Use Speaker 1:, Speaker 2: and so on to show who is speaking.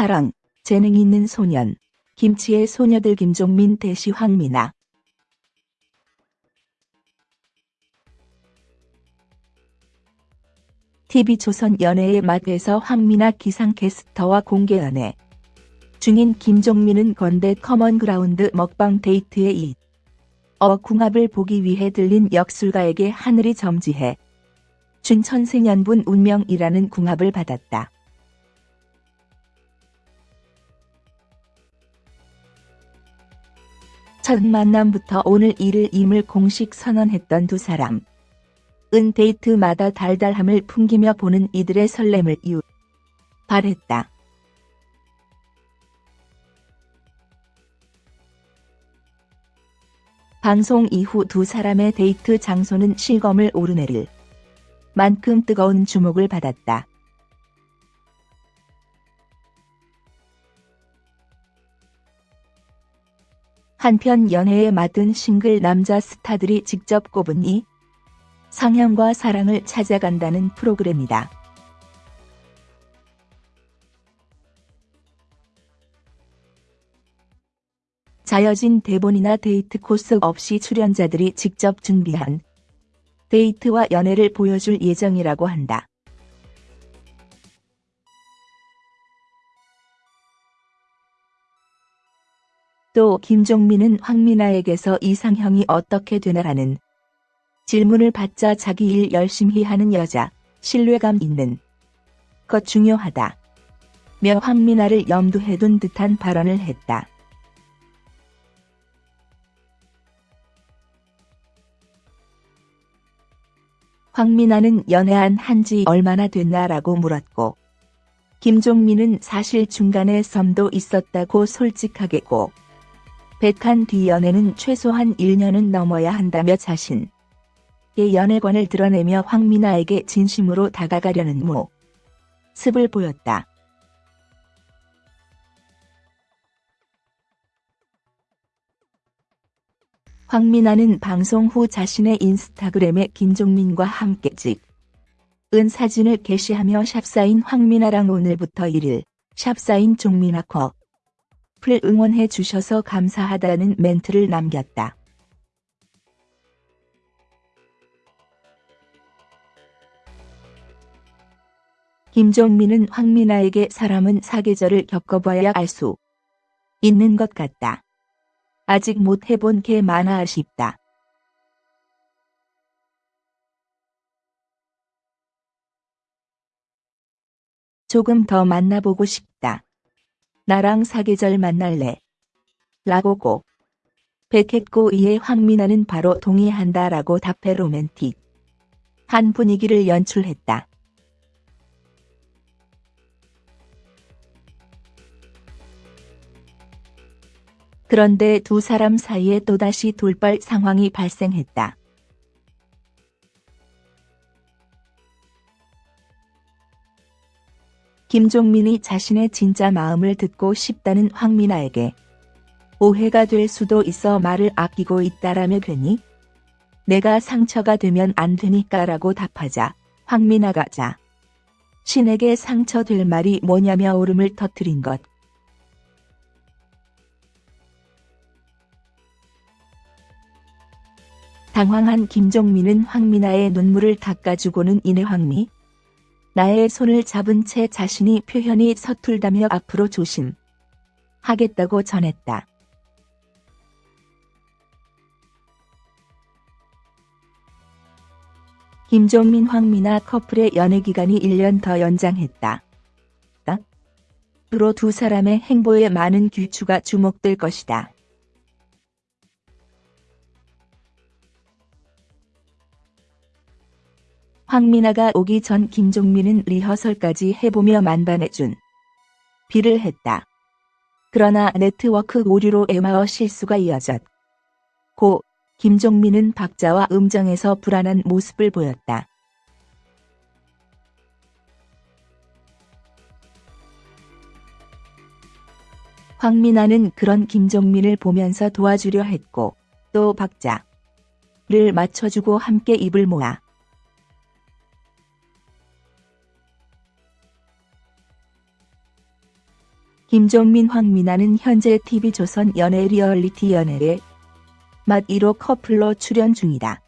Speaker 1: 사랑, 재능 있는 소년, 김치의 소녀들 김종민 대시 황미나. TV조선 연애의 맛에서 황미나 기상캐스터와 공개 연애. 중인 김종민은 건대 커먼그라운드 먹방 데이트에 이어 궁합을 보기 위해 들린 역술가에게 하늘이 점지해 준 천생연분 운명이라는 궁합을 받았다. 첫 만남부터 오늘 이를 임을 공식 선언했던 두 사람. 은 데이트마다 달달함을 풍기며 보는 이들의 설렘을 유. 발했다. 방송 이후 두 사람의 데이트 장소는 실검을 오르내릴 만큼 뜨거운 주목을 받았다. 한편 연애에 맡은 싱글 남자 스타들이 직접 꼽은 이 성향과 사랑을 찾아간다는 프로그램이다. 자여진 대본이나 데이트 코스 없이 출연자들이 직접 준비한 데이트와 연애를 보여줄 예정이라고 한다. 또 김종민은 황미나에게서 이상형이 어떻게 되나라는 질문을 받자 자기 일 열심히 하는 여자, 신뢰감 있는 것 중요하다. 며 황미나를 염두에 둔 듯한 발언을 했다. 황미나는 연애한 한지 얼마나 됐나라고 물었고 김종민은 사실 중간에 썸도 있었다고 솔직하게 고 백한 뒤 연애는 최소한 1년은 넘어야 한다며 자신의 연애관을 드러내며 황미나에게 진심으로 다가가려는 모습을 보였다. 황미나는 방송 후 자신의 인스타그램에 김종민과 함께 찍은 사진을 게시하며 샵사인 황미나랑 오늘부터 1일 샵사인 종민아 컵 을 응원해 주셔서 감사하다는 멘트를 남겼다. 김종민은 황미나에게 사람은 사계절을 겪어봐야 알 수 있는 것 같다. 아직 못 해본 게 많아 아쉽다. 조금 더 만나보고 싶다. 나랑 사계절 만날래. 라고고. 백했고 이에 황미나는 바로 동의한다 라고 답해 로맨틱. 한 분위기를 연출했다. 그런데 두 사람 사이에 또다시 돌발 상황이 발생했다. 김종민이 자신의 진짜 마음을 듣고 싶다는 황미나에게 오해가 될 수도 있어 말을 아끼고 있다라며 괜히 내가 상처가 되면 안 되니까라고 답하자 황미나가 자 신에게 상처될 말이 뭐냐며 오름을 터뜨린 것. 당황한 김종민은 황미나의 눈물을 닦아주고는 이내 황미. 나의 손을 잡은 채 자신이 표현이 서툴다며 앞으로 조심. 하겠다고 전했다. 김종민 황미나 커플의 연애 기간이 1년 더 연장했다. 앞으로 두 사람의 행보에 많은 귀추가 주목될 것이다. 황미나가 오기 전 김종민은 리허설까지 해보며 만반해준 비를 했다. 그러나 네트워크 오류로 에마어 실수가 이어졌고 김종민은 박자와 음정에서 불안한 모습을 보였다. 황미나는 그런 김종민을 보면서 도와주려 했고 또 박자를 맞춰주고 함께 입을 모아 김종민 황미나는 현재 TV조선 연예 리얼리티 연애의 맛 1호 커플로 출연 중이다.